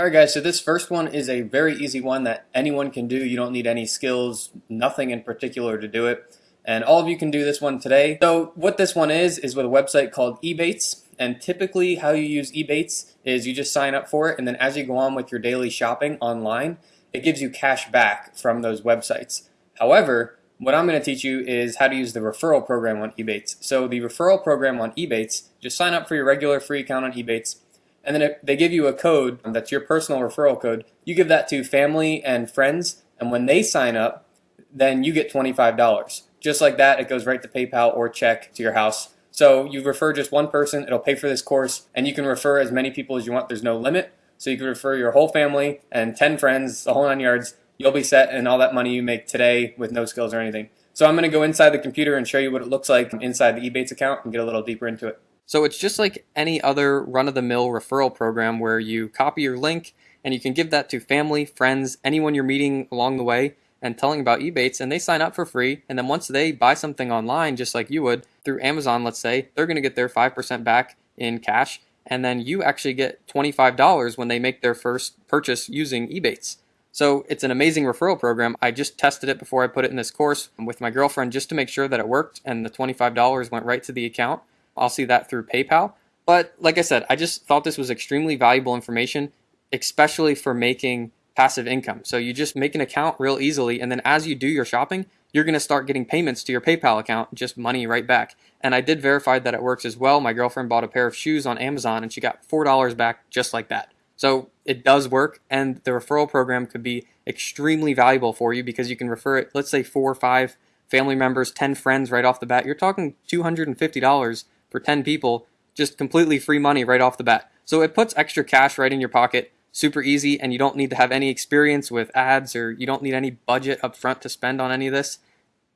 Alright guys, so this first one is a very easy one that anyone can do. You don't need any skills, nothing in particular to do it. And all of you can do this one today. So what this one is, is with a website called Ebates. And typically how you use Ebates is you just sign up for it and then as you go on with your daily shopping online, it gives you cash back from those websites. However, what I'm going to teach you is how to use the referral program on Ebates. So the referral program on Ebates, just sign up for your regular free account on Ebates and then they give you a code that's your personal referral code. You give that to family and friends, and when they sign up, then you get $25. Just like that, it goes right to PayPal or check to your house. So you refer just one person, it'll pay for this course, and you can refer as many people as you want. There's no limit. So you can refer your whole family and 10 friends, the whole nine yards. You'll be set and all that money you make today with no skills or anything. So I'm going to go inside the computer and show you what it looks like inside the Ebates account and get a little deeper into it. So it's just like any other run-of-the-mill referral program where you copy your link and you can give that to family, friends, anyone you're meeting along the way and telling about Ebates and they sign up for free and then once they buy something online just like you would through Amazon let's say they're going to get their 5% back in cash and then you actually get $25 when they make their first purchase using Ebates. So it's an amazing referral program. I just tested it before I put it in this course with my girlfriend just to make sure that it worked and the $25 went right to the account. I'll see that through PayPal. But like I said, I just thought this was extremely valuable information, especially for making passive income. So you just make an account real easily, and then as you do your shopping, you're going to start getting payments to your PayPal account, just money right back. And I did verify that it works as well. My girlfriend bought a pair of shoes on Amazon and she got $4 back just like that. So it does work, and the referral program could be extremely valuable for you because you can refer it, let's say four or five family members, 10 friends right off the bat. You're talking $250 for 10 people, just completely free money right off the bat. So it puts extra cash right in your pocket, super easy, and you don't need to have any experience with ads or you don't need any budget up front to spend on any of this.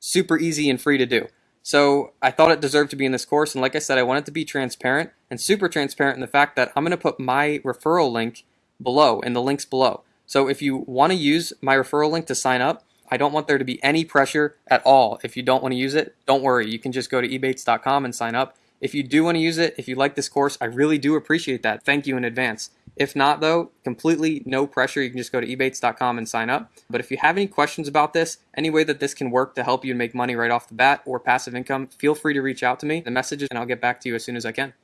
Super easy and free to do. So I thought it deserved to be in this course, and like I said, I wanted to be transparent and super transparent in the fact that I'm going to put my referral link below, in the links below. So if you want to use my referral link to sign up, I don't want there to be any pressure at all. If you don't want to use it, don't worry. You can just go to ebates.com and sign up. If you do want to use it, if you like this course, I really do appreciate that. Thank you in advance. If not though, completely no pressure. You can just go to ebates.com and sign up. But if you have any questions about this, any way that this can work to help you make money right off the bat or passive income, feel free to reach out to me, the messages, and I'll get back to you as soon as I can.